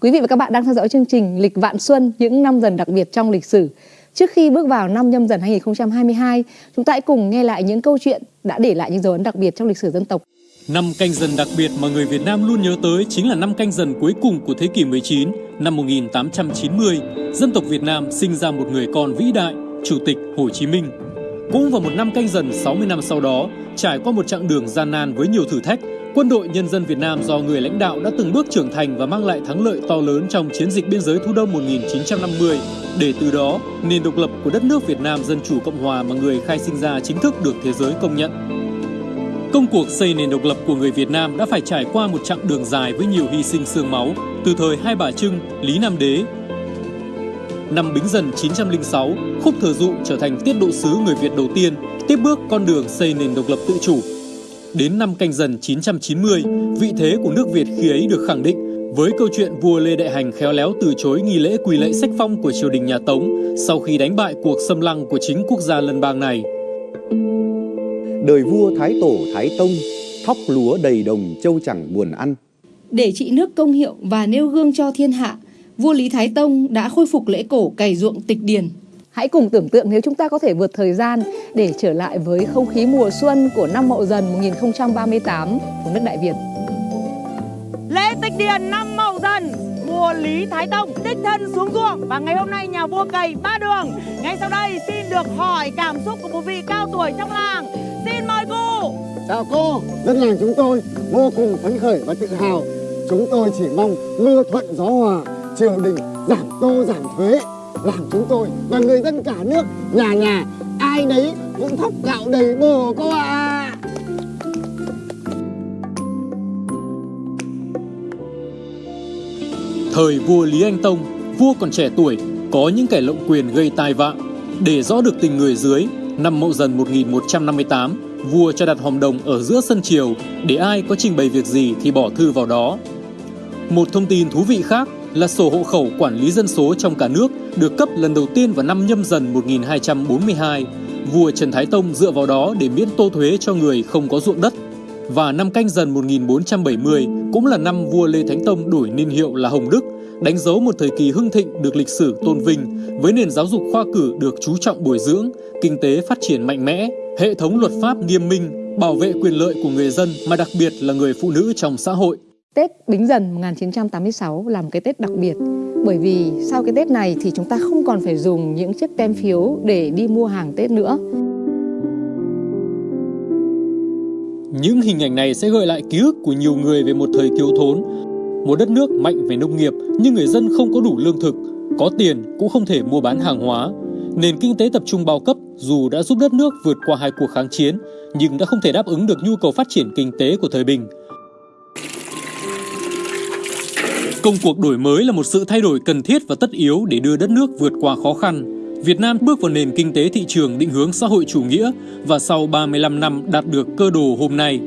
Quý vị và các bạn đang theo dõi chương trình Lịch Vạn Xuân những năm dần đặc biệt trong lịch sử. Trước khi bước vào năm nhâm dần 2022, chúng ta hãy cùng nghe lại những câu chuyện đã để lại những dấu ấn đặc biệt trong lịch sử dân tộc. Năm canh dần đặc biệt mà người Việt Nam luôn nhớ tới chính là năm canh dần cuối cùng của thế kỷ 19, năm 1890. Dân tộc Việt Nam sinh ra một người con vĩ đại, Chủ tịch Hồ Chí Minh. Cũng vào một năm canh dần 60 năm sau đó, trải qua một chặng đường gian nan với nhiều thử thách, Quân đội Nhân dân Việt Nam do người lãnh đạo đã từng bước trưởng thành và mang lại thắng lợi to lớn trong chiến dịch biên giới thu đông 1950, để từ đó nền độc lập của đất nước Việt Nam Dân Chủ Cộng Hòa mà người khai sinh ra chính thức được thế giới công nhận. Công cuộc xây nền độc lập của người Việt Nam đã phải trải qua một chặng đường dài với nhiều hy sinh xương máu, từ thời Hai Bà Trưng, Lý Nam Đế. Năm Bính Dần 906, Khúc Thừa Dụ trở thành tiết độ sứ người Việt đầu tiên, tiếp bước con đường xây nền độc lập tự chủ Đến năm canh dần 990, vị thế của nước Việt khi ấy được khẳng định với câu chuyện vua Lê Đại Hành khéo léo từ chối nghi lễ quỳ lễ sách phong của triều đình nhà Tống sau khi đánh bại cuộc xâm lăng của chính quốc gia lân bang này. Đời vua Thái Tổ Thái Tông, thóc lúa đầy đồng châu chẳng buồn ăn. Để trị nước công hiệu và nêu gương cho thiên hạ, vua Lý Thái Tông đã khôi phục lễ cổ cày ruộng tịch điền Hãy cùng tưởng tượng nếu chúng ta có thể vượt thời gian để trở lại với không khí mùa xuân của năm Mậu Dần 1038 của nước Đại Việt. Lễ tịch điền năm Mậu Dần, vua Lý Thái Tông đích thân xuống ruộng và ngày hôm nay nhà vua cày ba đường. Ngay sau đây xin được hỏi cảm xúc của một vị cao tuổi trong làng. Xin mời cô. Chào cô, dân làng chúng tôi vô cùng phấn khởi và tự hào. Chúng tôi chỉ mong mưa thuận gió hòa, triều đình giảm tô giảm thuế làm chúng tôi và người dân cả nước nhà nhà ai nấy cũng thóc gạo đầy bồ cô ạ à. Thời vua Lý Anh Tông, vua còn trẻ tuổi, có những kẻ lộng quyền gây tai vạ. Để rõ được tình người dưới, năm Mậu Dần 1158, vua cho đặt hòm đồng ở giữa sân triều để ai có trình bày việc gì thì bỏ thư vào đó. Một thông tin thú vị khác là sổ hộ khẩu quản lý dân số trong cả nước được cấp lần đầu tiên vào năm nhâm dần 1242. Vua Trần Thái Tông dựa vào đó để miễn tô thuế cho người không có ruộng đất. Và năm canh dần 1470 cũng là năm vua Lê Thánh Tông đổi niên hiệu là Hồng Đức, đánh dấu một thời kỳ hưng thịnh được lịch sử tôn vinh với nền giáo dục khoa cử được chú trọng bồi dưỡng, kinh tế phát triển mạnh mẽ, hệ thống luật pháp nghiêm minh, bảo vệ quyền lợi của người dân mà đặc biệt là người phụ nữ trong xã hội. Tết Bính Dần 1986 là một cái Tết đặc biệt bởi vì sau cái Tết này thì chúng ta không còn phải dùng những chiếc tem phiếu để đi mua hàng Tết nữa. Những hình ảnh này sẽ gợi lại ký ức của nhiều người về một thời thiếu thốn, một đất nước mạnh về nông nghiệp nhưng người dân không có đủ lương thực, có tiền cũng không thể mua bán hàng hóa. Nền kinh tế tập trung bao cấp dù đã giúp đất nước vượt qua hai cuộc kháng chiến nhưng đã không thể đáp ứng được nhu cầu phát triển kinh tế của thời bình. Công cuộc đổi mới là một sự thay đổi cần thiết và tất yếu để đưa đất nước vượt qua khó khăn. Việt Nam bước vào nền kinh tế thị trường định hướng xã hội chủ nghĩa và sau 35 năm đạt được cơ đồ hôm nay.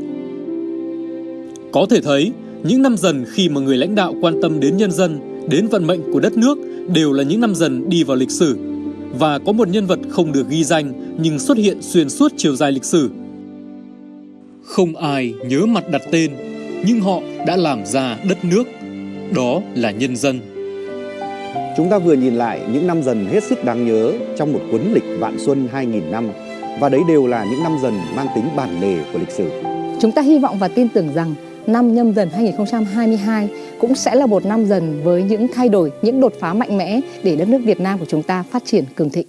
Có thể thấy, những năm dần khi mà người lãnh đạo quan tâm đến nhân dân, đến vận mệnh của đất nước đều là những năm dần đi vào lịch sử. Và có một nhân vật không được ghi danh nhưng xuất hiện xuyên suốt chiều dài lịch sử. Không ai nhớ mặt đặt tên, nhưng họ đã làm ra đất nước đó là nhân dân. Chúng ta vừa nhìn lại những năm dần hết sức đáng nhớ trong một cuốn lịch Vạn Xuân 2000 năm và đấy đều là những năm dần mang tính bản lề của lịch sử. Chúng ta hy vọng và tin tưởng rằng năm nhâm dần 2022 cũng sẽ là một năm dần với những thay đổi, những đột phá mạnh mẽ để đất nước Việt Nam của chúng ta phát triển cường thịnh.